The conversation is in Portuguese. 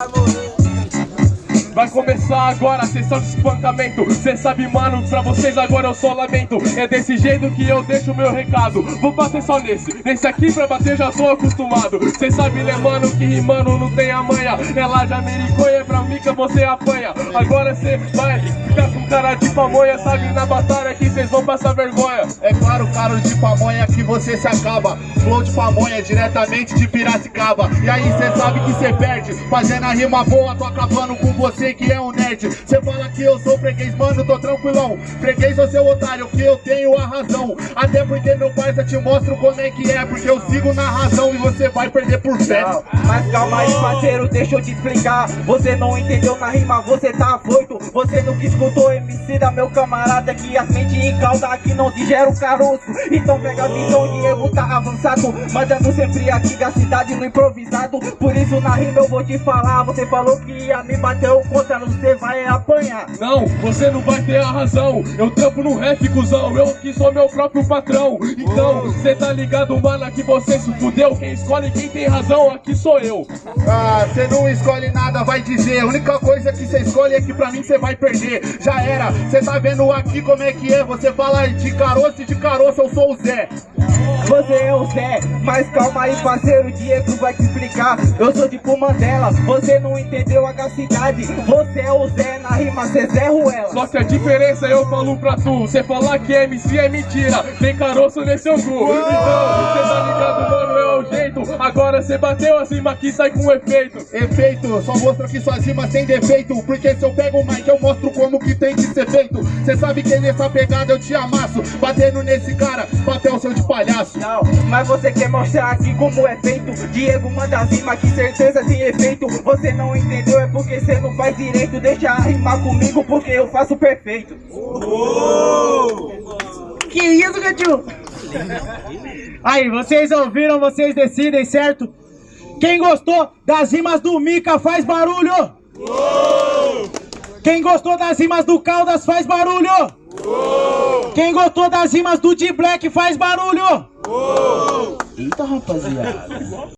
amor. Vai começar agora a sessão de espancamento. Cê sabe, mano, pra vocês agora eu só lamento. É desse jeito que eu deixo meu recado. Vou bater só nesse, nesse aqui pra bater já tô acostumado. Cê sabe, né, mano, que rimando não tem a manha Ela já mericonha pra mim que você apanha. Agora cê vai ficar com cara de pamonha Sabe, na batalha que cês vão passar vergonha. É claro, cara de pamonha que você se acaba. Flow de pamonha diretamente de Piracicaba. E aí cê sabe que cê perde Fazendo a rima boa, tô acabando com você que é um nerd. Cê fala que eu sou freguês, mano, tô tranquilão. Freguês ou seu otário, que eu tenho a razão. Até porque meu parça te mostro como é que é Porque eu sigo na razão e você vai perder por fé. Não, Mas calma aí parceiro, deixa eu te explicar. Você não entendeu na rima, você tá afoito Você nunca escutou MC da meu camarada Que as mente em calda aqui não digera o caroço. Então pega a visão, Diego tá avançado. Mandando sempre aqui da cidade no improvisado. Por isso na rima eu vou te falar. Você falou que ia me bater o contra, você vai apanhar. Não, você não vai ter a razão. Eu trampo no rap, cuzão. Eu que sou meu próprio patrão. Então, cê tá ligado, mano, que você se fudeu. Quem escolhe quem tem razão aqui sou eu. Ah, cê não escolhe nada, vai dizer. A única coisa que cê escolhe é que pra mim cê vai perder. Já era, cê tá vendo aqui como é que é. Você fala de caroço e de caroço eu sou o Zé Você é o Zé, mas calma aí parceiro, o Diego vai te explicar. Eu sou tipo Mandela, você não entendeu a cidade Você é o Zé, na rima cê Zé Ruela. Só que a diferença eu falo pra tu Cê falar que MC é mentira. Tem caroço nesse angu Então, cê tá ligado, mano, é o jeito. Agora cê bateu acima aqui sai com efeito. Efeito, só mostra que suas rimas tem defeito. Porque se eu pego o mic eu mostro como que tem que ser feito. Cê sabe que nessa pegada eu te amasso. Batendo nesse cara, papel seu de palhaço Não, mas você quer mostrar aqui como é feito Diego manda rima que certeza tem efeito Você não entendeu, é porque você não faz direito Deixa rimar comigo porque eu faço perfeito Que isso, Gatinho? Aí, vocês ouviram, vocês decidem, certo? Quem gostou das rimas do Mika faz barulho! Quem gostou das rimas do Caldas faz barulho! Quem gostou das rimas do D-Black faz barulho! Eita, rapaziada!